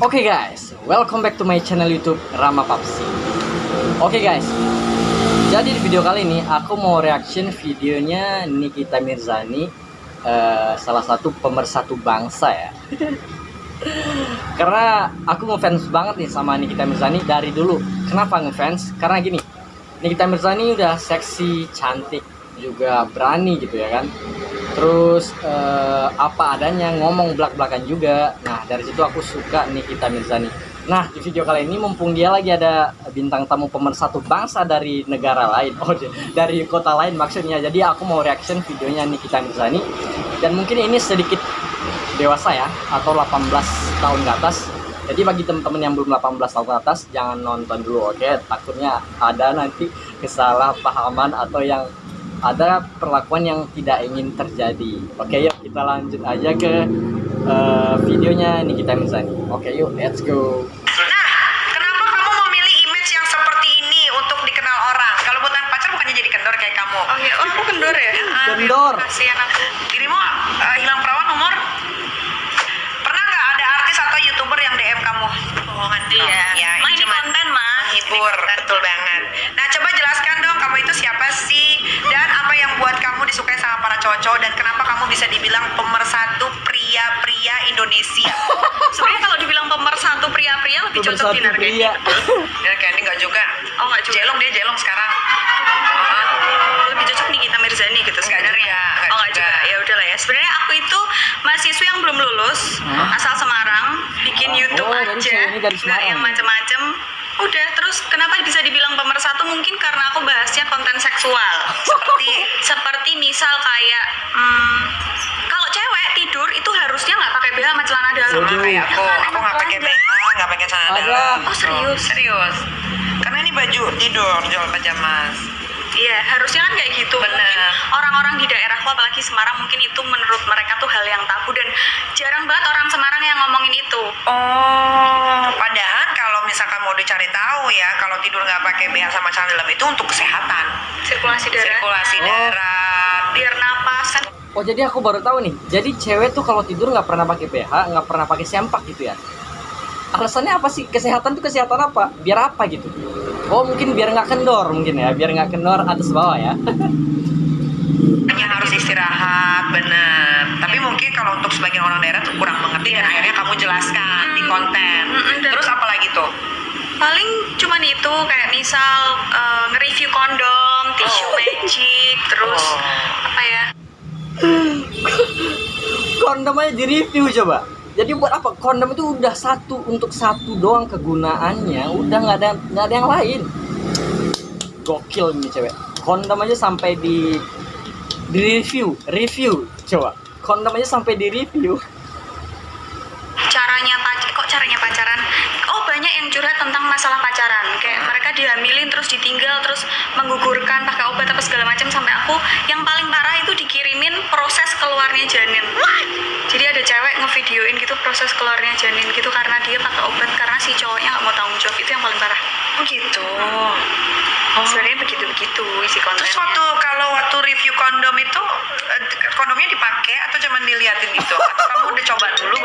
Oke guys, welcome back to my channel YouTube Rama Papsi. Oke guys, jadi di video kali ini aku mau reaction videonya Nikita Mirzani, eh, salah satu pemersatu bangsa ya. Karena aku ngefans banget nih sama Nikita Mirzani dari dulu. Kenapa ngefans? Karena gini, Nikita Mirzani udah seksi, cantik, juga berani gitu ya kan terus eh, apa adanya ngomong belak-belakan juga. Nah dari situ aku suka Nikita Mirzani nah di video kali ini mumpung dia lagi ada bintang tamu pemersatu bangsa dari negara lain. Oh dari kota lain maksudnya. Jadi aku mau reaction videonya Nikita Mirzani dan mungkin ini sedikit dewasa ya atau 18 tahun ke atas. Jadi bagi teman-teman yang belum 18 tahun ke atas jangan nonton dulu oke? Takutnya ada nanti kesalahpahaman atau yang ada perlakuan yang tidak ingin terjadi. Oke, yuk kita lanjut aja ke uh, videonya Nikita Mirzani. Oke, yuk let's go. Nah, kenapa kamu memilih image yang seperti ini untuk dikenal orang? Kalau bukan pacar bukannya jadi kendor kayak kamu? Oh iya, oh aku kendor ya? Kendor. Kasihan aku. Dirimu uh, hilang perawan umur? Pernah nggak ada artis atau youtuber yang DM kamu? Oh, nanti ya. Oh, ya, Ma, ini konten, Ma. Menghibur, betul banget. Nah, coba jelaskan dong kamu itu siapa sih? Dan apa yang buat kamu disukai sama para cowok dan kenapa kamu bisa dibilang pemersatu pria-pria Indonesia? Sebenarnya kalau dibilang pemersatu pria-pria lebih cocok Pemersatu Dinar Candy. pria. Dinar Candy nggak juga. Oh, nggak juga. Jelong dia jelong sekarang. Oh, Lebih cocok Nikita Mirzani gitu sebenarnya. nggak Oh, nggak juga. juga. Ya udahlah ya. Sebenarnya aku itu mahasiswa yang belum lulus, asal Semarang, bikin Oh, YouTube dari aja. Nggak Semarang. yang macem-macem. Udah, terus kenapa bisa dibilang pemersatu? Mungkin karena aku bahasnya konten seksual. seperti seperti misal kayak hmm, kalau cewek tidur itu harusnya nggak pakai BH sama celana dalam sama kayak aku. Aku nggak pakai BH, nggak pakai celana dalam. Oh, serius? serius. Karena ini baju tidur, jual pajamas. Iya, harusnya kan kayak gitu. Bener. Mungkin orang-orang di daerahku apalagi Semarang mungkin itu menurut mereka tuh hal yang tabu dan jarang banget orang Semarang yang ngomongin itu. Oh, padahal kalau misalkan mau dicari tahu ya, kalau tidur nggak pakai BH sama celana dalam itu untuk kesehatan, Sirkulasi darah. sirkulasi Oh. darah. Biar napas kan. Oh jadi aku baru tahu nih. Jadi cewek tuh kalau tidur nggak pernah pakai BH, nggak pernah pakai sempak gitu ya. Alasannya apa sih? Kesehatan tuh kesehatan apa? Biar apa gitu? Oh mungkin biar nggak kendor mungkin ya, biar nggak kendor atas bawah ya. Hanya harus istirahat, bener. Tapi mungkin kalau untuk sebagian orang daerah tuh kurang mengerti dan akhirnya kamu jelaskan di konten. Mm-mm, dan- Terus apa lagi tuh? Paling cuman itu kayak misal eh, nge-review kondom, tisu Oh. magic, terus Oh. apa ya? Kondom aja di review coba. Jadi buat apa? Kondom itu udah satu untuk satu doang kegunaannya, udah nggak ada nggak ada yang lain. Gokil ini cewek. Kondom aja sampai di di review, review coba. Kondom aja sampai di review. caranya pac kok caranya pacaran oh banyak yang curhat tentang masalah pacaran. Kayak mereka dihamilin terus ditinggal terus menggugurkan pakai obat apa segala macam sampai aku yang paling parah itu dikirimin proses keluarnya janin. Jadi ada cewek ngevideoin gitu proses keluarnya janin gitu karena dia pakai obat karena si cowoknya nggak mau tanggung jawab itu yang paling parah. Oh gitu. sebenarnya begitu begitu isi kontennya. Terus waktu kalau waktu review kondom itu eh, kondomnya dipakai atau cuma diliatin gitu? Atau kamu udah coba dulu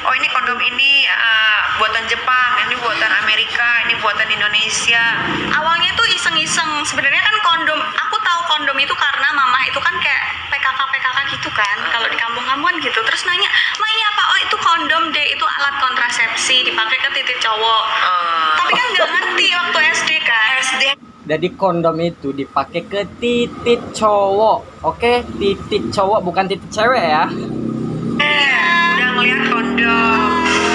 Oh ini kondom ini eh, buatan Jepang, ini buatan Amerika, ini buatan Indonesia. awalnya tuh iseng-iseng. Sebenarnya kan kondom aku tahu kondom itu karena mama itu kan kayak PKK PKK gitu kan kalau di kampung-kampung kan gitu. Terus nanya ma ini apa? Oh itu kondom deh itu alat kontrasepsi dipakai ke titik cowok. Eh, tapi kan nggak ngerti waktu SD kan. SD Jadi kondom itu dipakai ke titik cowok, oke? Titik cowok bukan titik cewek ya. Ngeliat kondom.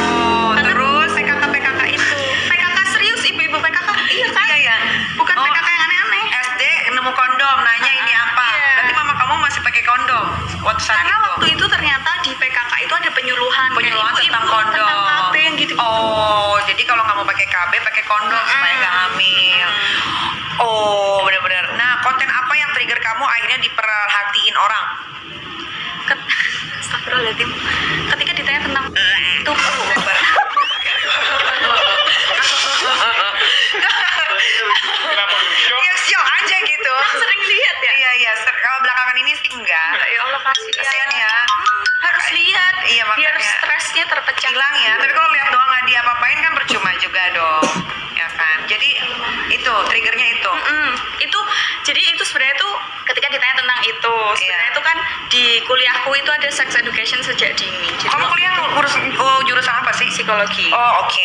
Oh, Karena terus PKK PKK itu PKK serius ibu-ibu PKK iya kan iya ya. bukan Oh, PKK yang aneh-aneh SD nemu kondom, nanya ini apa? Iya. Berarti mama kamu masih pakai kondom waktu saat karena itu. waktu itu ternyata di PKK itu ada penyuluhan penyuluhan ibu-ibu tentang kondom. tentang KB yang gitu Oh, jadi kalau nggak mau pakai KB, pakai kondom supaya nggak hamil. Oh, benar-benar. Nah, konten apa yang trigger kamu akhirnya diperhatiin orang? Ket- Astagfirullahaladzim ketika Ya sial aja gitu. sering lihat ya Iya iya. ser- Kalau belakangan ini sih enggak. ya Allah kasih Kasihan ya. harus lihat Iya, biar makanya. stresnya terpecah Hilang ya tapi kalau lihat doang nggak diapa-apain kan percuma juga dong ya kan jadi itu triggernya itu Mm, itu jadi itu sebenarnya tuh ketika ditanya tentang itu sebenarnya Iya. itu kan di kuliahku itu ada sex education sejak dini jadi kamu kuliah ngurus oh, jurusan apa sih psikologi oh oke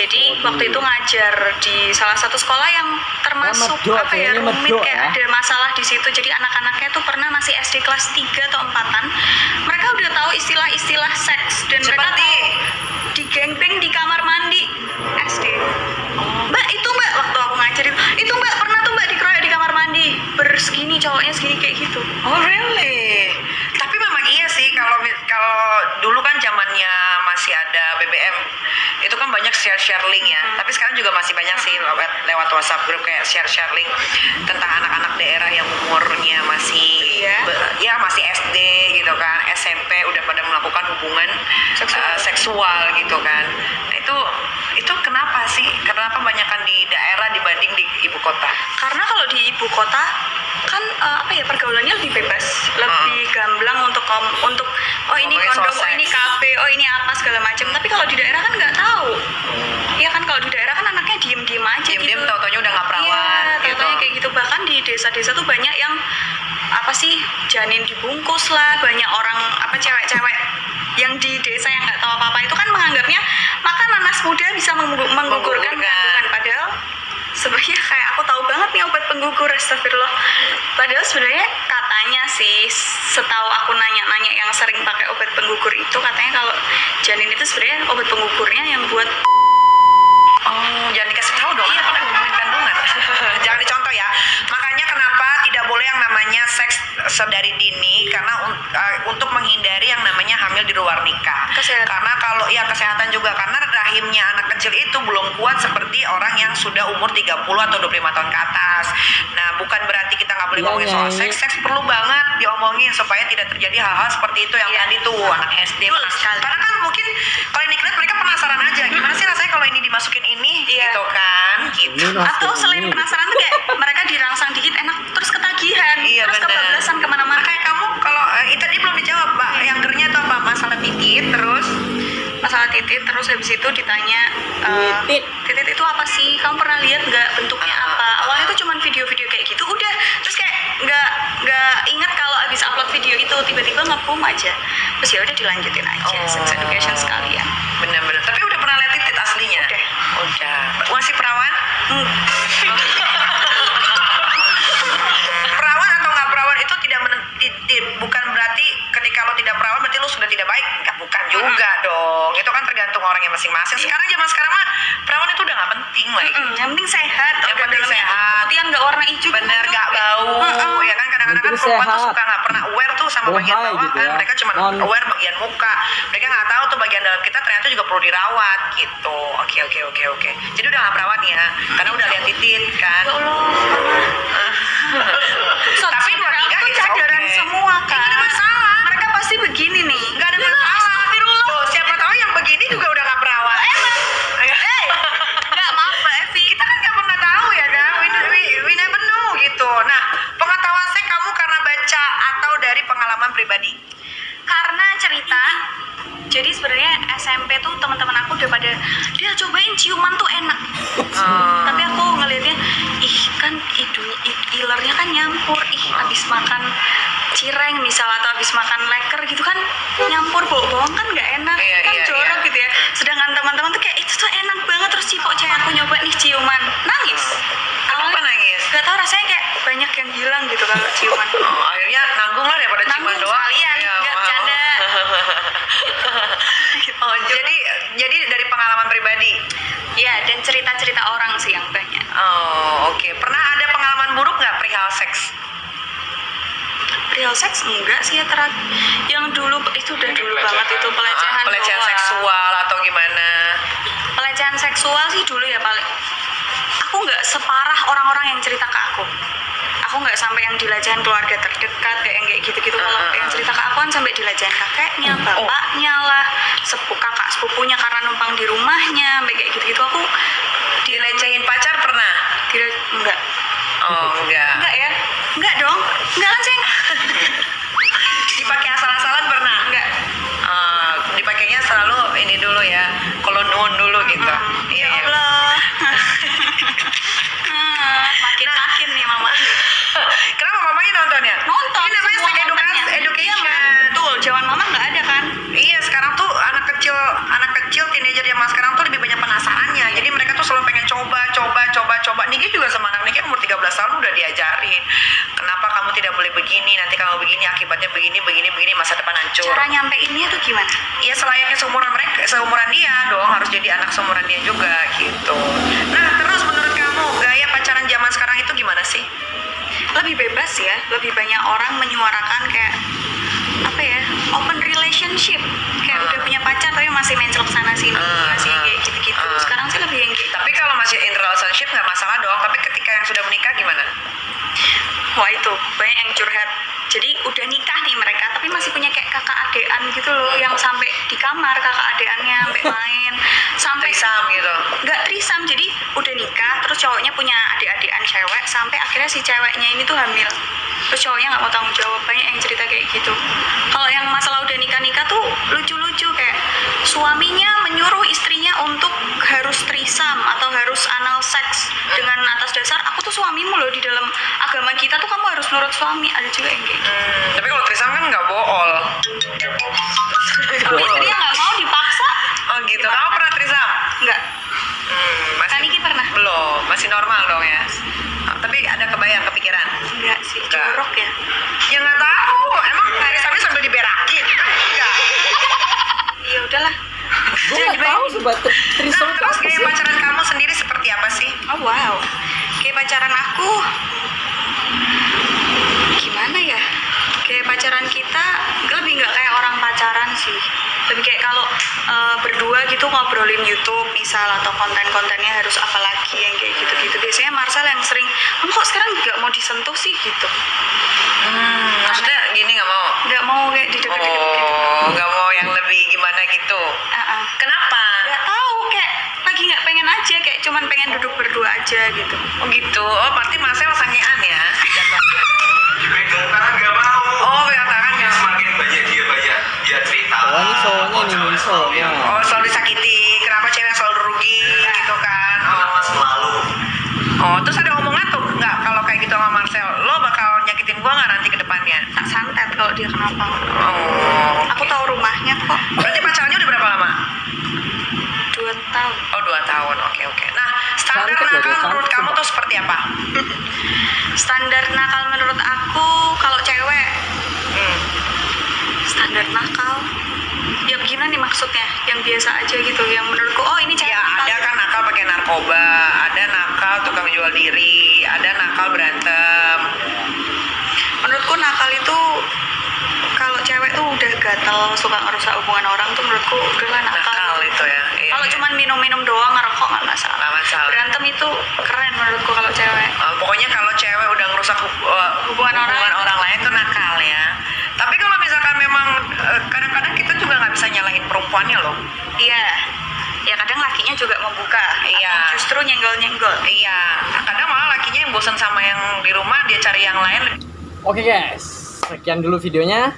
jadi waktu itu ngajar di salah satu sekolah yang termasuk medok, apa ya rumit medok kayak ya. ada masalah di situ. Jadi anak-anaknya tuh pernah masih SD kelas 3 atau 4-an mereka udah tahu istilah-istilah seks dan mereka seperti? tahu di gangbang di kamar mandi SD mbak itu mbak waktu aku ngajarin itu mbak pernah tuh mbak dikeroyok di kamar mandi. Bersegini cowoknya segini kayak gitu. Oh really? Tapi memang iya sih kalau kalau dulu kan zamannya masih ada BBM itu kan banyak share share link ya. Tapi sekarang juga masih banyak sih lewat lewat WhatsApp grup kayak share share link tentang anak-anak daerah yang umurnya masih Iya. ya masih SD gitu kan, SMP udah pada melakukan hubungan Seksual. uh, seksual gitu kan. Nah, itu itu kenapa sih? Kenapa banyakkan di daerah dibanding di ibu kota? karena kalau di ibu kota kan eh, apa ya pergaulannya lebih bebas janin dibungkus lah banyak orang apa cewek-cewek yang di desa yang nggak tahu apa-apa itu kan menganggapnya makan nanas muda bisa menggu- menggugurkan Menggugurkan. kandungan padahal sebenarnya kayak aku tahu banget nih obat penggugur astagfirullah padahal sebenarnya katanya sih setahu aku nanya-nanya yang sering pakai obat penggugur itu katanya kalau janin itu sebenarnya obat penggugurnya yang buat Oh, jangan dikasih tahu dong. Iya, Iya, pada ngumpulin kandungan. jangan dicontoh ya. Makanya kenapa tidak boleh yang namanya seks sedari dini karena uh, untuk menghindari yang namanya hamil di luar nikah. Kesehatan. Karena kalau ya kesehatan juga karena rahimnya anak kecil itu belum kuat seperti orang yang sudah umur 30 atau 25 tahun ke atas. Nah, bukan berarti kita nggak boleh Iya, ngomongin soal Nyai. seks. Seks perlu banget diomongin supaya tidak terjadi hal-hal seperti itu yang Iya. tadi tuh anak SD. Karena kan mungkin kalau ini mereka penasaran aja gimana sih rasanya kalau ini dimasukin ini Iya. gitu kan gitu. Ini atau selain ini. penasaran tuh kayak mereka dirangsang dikit enak terus ketagihan Iya terus kebablasan ke mana-mana Kayak kamu kalau eh, tadi belum dijawab Pak, yang gernya itu apa? Masalah titit terus masalah titit terus habis itu ditanya eh, Titit. titit itu apa sih kamu pernah lihat nggak bentuknya Ah, apa awalnya tuh cuman video-video kayak gitu udah terus kayak nggak nggak inget habis upload video itu tiba-tiba ngebum aja terus ya udah dilanjutin aja Oh. sex education sekalian bener-bener. Tapi udah pernah lihat titit aslinya? Udah. Udah. Masih perawan? Hmm. perawan atau nggak perawan itu tidak bukan berarti lo tidak perawan berarti lo sudah tidak baik. Nggak bukan juga dong. Itu kan tergantung orangnya masing-masing. Iya. sekarang zaman sekarang mah perawan itu udah nggak penting lagi Mm-mm, yang penting sehat. Yang organ penting dalamnya sehat. putihkan nggak warna hijau bener nggak bau Mm-mm. ya kan? Kadang-kadang kan perempuan tuh suka nggak pernah aware tuh sama Oh, bagian bawah gitu kan ya. mereka cuma Non. aware bagian muka. Mereka nggak tahu tuh bagian dalam kita ternyata juga perlu dirawat gitu. Oke oke oke oke. Jadi udah nggak perawat ya? Karena udah lihat titit kan? Ya Allah, cireng misal atau habis makan leker gitu kan nyampur bau-bawang kan nggak enak. Iya, kan iya, jorok iya. gitu ya. Sedangkan teman-teman tuh kayak itu tuh enak banget. Terus cipok cewek aku nyoba nih ciuman. Nangis. Kenapa nangis? Gak tau rasanya kayak banyak yang hilang gitu kalau ciuman. Oh, akhirnya nanggung lah daripada ciuman Nanggung doang. sekalian, Iya, nggak bercanda. oh jadi jadi dari pengalaman pribadi? Ya dan cerita-cerita orang sih yang banyak. Oh oke. Pernah ada pengalaman buruk nggak perihal seks real sex enggak sih ya terakhir yang dulu itu udah dulu banget itu pelecehan Ah, pelecehan doang. seksual atau gimana? Pelecehan seksual sih dulu ya paling aku nggak separah orang-orang yang cerita ke aku. Aku nggak sampai yang dilecehan keluarga terdekat kayak yang kayak gitu-gitu. Kalau Ah, yang ah. cerita ke aku kan sampai dilecehan kakeknya Oh. bapaknya lah sepupu kakak sepupunya karena numpang di rumahnya sampai kayak gitu-gitu. Aku dilecehin pacar pernah? Tidak enggak oh enggak enggak ya? Enggak dong enggak kan ceng. Dipakai asal-asalan pernah? Enggak. Eh, dipakainya selalu ini dulu ya kalau dulu gitu. Iya ya Allah. Ah, makin makin nih mama. Kenapa mamanya nonton ya? Nonton ini namanya semua sex education, kontennya. education. Iya, Ma. betul zaman mama nggak ada kan Iya sekarang tuh anak kecil anak kecil teenager zaman sekarang tuh lebih banyak penasarannya jadi mereka tuh selalu pengen coba coba coba coba Niki juga sama anak Niki umur 13 tahun udah diajarin kenapa kamu tidak boleh begini nanti kamu begini akibatnya begini begini begini masa depan hancur. Cara nyampeinnya tuh gimana? Iya selayaknya seumuran mereka seumuran dia dong harus jadi anak seumuran dia juga gitu. Nah terus menurut kamu gaya pacaran zaman sekarang itu gimana sih? Lebih bebas ya lebih banyak orang menyuarakan wah itu banyak yang curhat. Jadi udah nikah nih mereka tapi masih punya kayak kakak adean gitu loh yang sampai di kamar kakak adeannya sampai main. Sampai trisam gitu? Nggak trisam. Jadi udah nikah terus cowoknya punya adik-adikan cewek sampai akhirnya si ceweknya ini tuh hamil. Terus cowoknya nggak mau tanggung jawab banyak yang cerita kayak gitu. Kalau yang masalah udah nikah nikah tuh lucu-lucu. kayak suaminya menyuruh istrinya untuk harus trisam atau harus anal seks dengan atas dasar aku tuh suamimu loh di dalam agama kita tuh kamu harus nurut suami ada juga yang kayak gitu Hmm, tapi kalau trisam kan nggak bool. Berdua gitu ngobrolin YouTube misal atau konten-kontennya harus apa lagi yang kayak gitu-gitu. Biasanya Marcel yang sering, kamu kok sekarang nggak mau disentuh sih gitu? Hmm, maksudnya gini nggak mau? Nggak mau kayak dideket-deket gitu. Oh, nggak mau yang lebih gimana gitu. Ah, ah. Kenapa? Nggak tahu kayak lagi nggak pengen aja kayak cuman pengen duduk berdua aja gitu. Oh gitu. Oh, berarti Marcel sangean ya? tangan nggak mau Oh, pegang tangan nggak mau. semakin banyak dia banyak dia cerita Oh, ini cowoknya nih, ini cowoknya. Kalau dia kenapa. Oh, Aku tahu rumahnya kok. berarti pacarannya udah berapa lama? Dua tahun. Oh dua tahun, oke oke. Nah standar Cantik loh, nakal menurut kamu tuh seperti apa? Standar nakal menurut aku kalau cewek Hmm. standar nakal. Ya gimana nih maksudnya? Yang biasa aja gitu, yang menurutku oh ini cewek Ya nakal. ada kan nakal pakai narkoba, ada nakal tukang jual diri, ada nakal berantem. Menurutku nakal itu kalau cewek tuh udah gatel suka ngerusak hubungan orang tuh menurutku udahlah nakal. Nakal itu ya. Iya, Kalau cuman minum-minum doang ngerokok nggak masalah. Masalah. Berantem itu keren menurutku kalau cewek. Uh, pokoknya kalau cewek udah ngerusak hub- uh, Hubungan orang. orang lain tuh nakal ya. Tapi kalau misalkan memang uh, kadang-kadang kita juga nggak bisa nyalahin perempuannya loh. Iya. Ya kadang lakinya juga membuka. Iya. Atau Justru nyenggol-nyenggol. Iya, kadang malah lakinya yang bosan sama yang di rumah dia cari yang lain. Oke guys, sekian dulu videonya.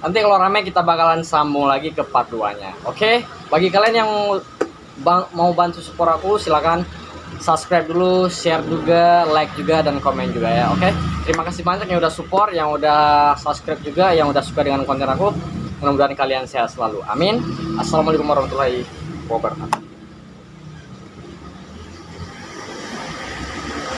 Nanti kalau rame kita bakalan sambung lagi ke part 2-nya. Oke? Bagi kalian yang bang- mau bantu support aku silakan subscribe dulu, share juga, like juga dan komen juga ya. Oke? Terima kasih banyak yang udah support, yang udah subscribe juga, yang udah suka dengan konten aku. Mudah-mudahan kalian sehat selalu. Amin. Assalamualaikum warahmatullahi wabarakatuh.